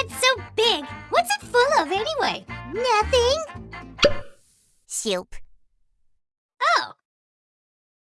head's so big. What's it full of anyway? Nothing. Soup.